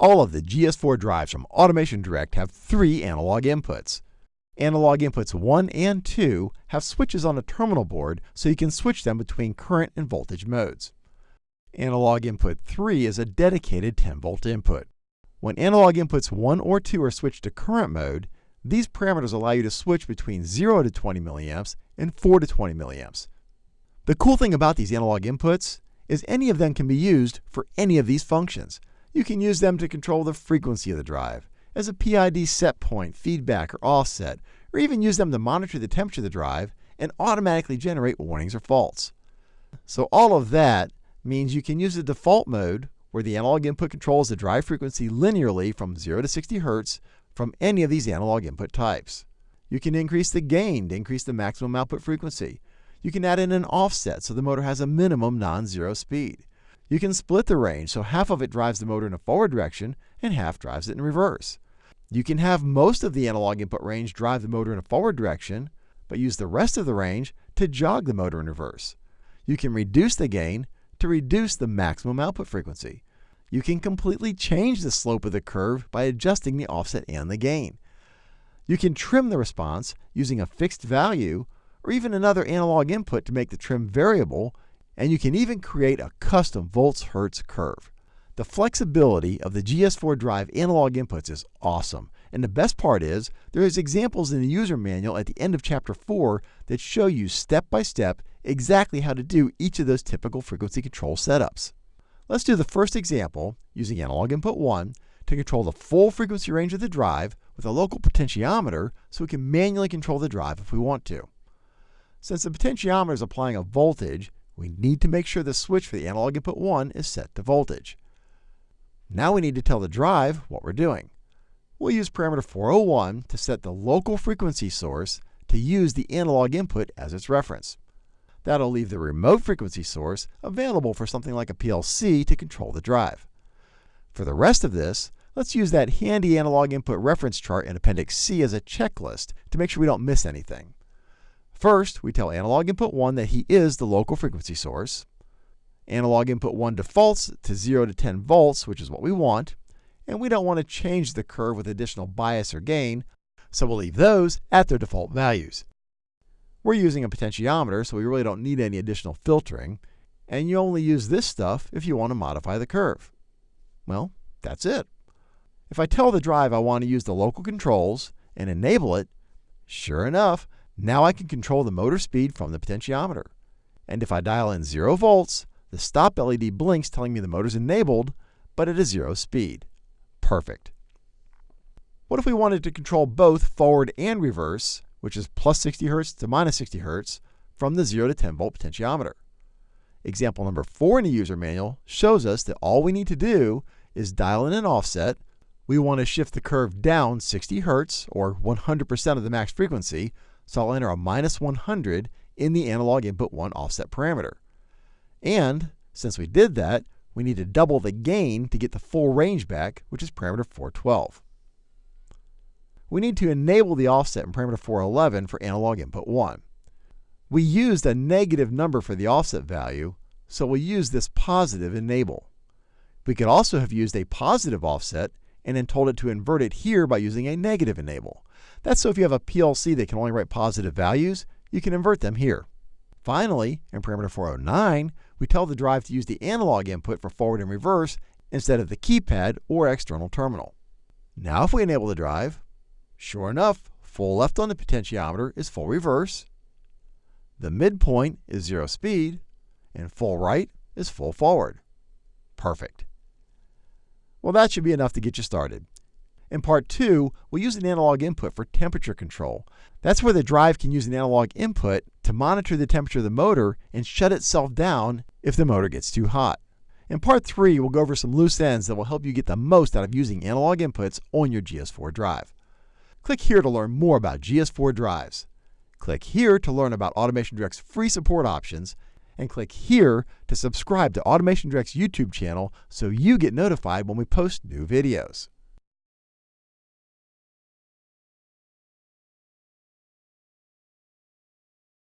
All of the GS4 drives from Automation Direct have three analog inputs. Analog inputs 1 and 2 have switches on a terminal board so you can switch them between current and voltage modes. Analog input 3 is a dedicated 10 volt input. When analog inputs 1 or 2 are switched to current mode, these parameters allow you to switch between 0 to 20 milliamps and 4 to 20 milliamps. The cool thing about these analog inputs is any of them can be used for any of these functions. You can use them to control the frequency of the drive, as a PID set point, feedback, or offset, or even use them to monitor the temperature of the drive and automatically generate warnings or faults. So all of that means you can use the default mode where the analog input controls the drive frequency linearly from 0 to 60 Hz from any of these analog input types. You can increase the gain to increase the maximum output frequency. You can add in an offset so the motor has a minimum non-zero speed. You can split the range so half of it drives the motor in a forward direction and half drives it in reverse. You can have most of the analog input range drive the motor in a forward direction, but use the rest of the range to jog the motor in reverse. You can reduce the gain to reduce the maximum output frequency. You can completely change the slope of the curve by adjusting the offset and the gain. You can trim the response using a fixed value or even another analog input to make the trim variable, and you can even create a custom volts hertz curve. The flexibility of the GS4 drive analog inputs is awesome. And the best part is, there is examples in the user manual at the end of chapter 4 that show you step by step exactly how to do each of those typical frequency control setups. Let's do the first example using analog input 1 to control the full frequency range of the drive with a local potentiometer so we can manually control the drive if we want to. Since the potentiometer is applying a voltage, we need to make sure the switch for the analog input 1 is set to voltage. Now we need to tell the drive what we're doing. We'll use parameter 401 to set the local frequency source to use the analog input as its reference. That'll leave the remote frequency source available for something like a PLC to control the drive. For the rest of this, let's use that handy analog input reference chart in Appendix C as a checklist to make sure we don't miss anything. First, we tell analog input 1 that he is the local frequency source. Analog input 1 defaults to 0 to 10 volts, which is what we want. And we don't want to change the curve with additional bias or gain, so we'll leave those at their default values. We're using a potentiometer, so we really don't need any additional filtering, and you only use this stuff if you want to modify the curve. Well, that's it. If I tell the drive I want to use the local controls and enable it, sure enough, now I can control the motor speed from the potentiometer. And if I dial in 0 volts, the stop LED blinks telling me the motor's enabled, but at a zero speed. Perfect. What if we wanted to control both forward and reverse which is plus 60 Hz to minus 60 Hz, from the 0 to 10 volt potentiometer. Example number 4 in the user manual shows us that all we need to do is dial in an offset. We want to shift the curve down 60 Hz, or 100% of the max frequency, so I'll enter a minus 100 in the analog input 1 offset parameter. And since we did that, we need to double the gain to get the full range back, which is parameter 412 we need to enable the offset in parameter 411 for analog input 1. We used a negative number for the offset value, so we'll use this positive enable. We could also have used a positive offset and then told it to invert it here by using a negative enable. That's so if you have a PLC that can only write positive values, you can invert them here. Finally, in parameter 409, we tell the drive to use the analog input for forward and reverse instead of the keypad or external terminal. Now if we enable the drive, Sure enough, full left on the potentiometer is full reverse, the midpoint is zero speed, and full right is full forward. Perfect. Well, that should be enough to get you started. In part two, we'll use an analog input for temperature control. That's where the drive can use an analog input to monitor the temperature of the motor and shut itself down if the motor gets too hot. In part three, we'll go over some loose ends that will help you get the most out of using analog inputs on your GS4 drive. Click here to learn more about GS4 drives. Click here to learn about Automation Direct's free support options, and click here to subscribe to Automation Direct's YouTube channel so you get notified when we post new videos.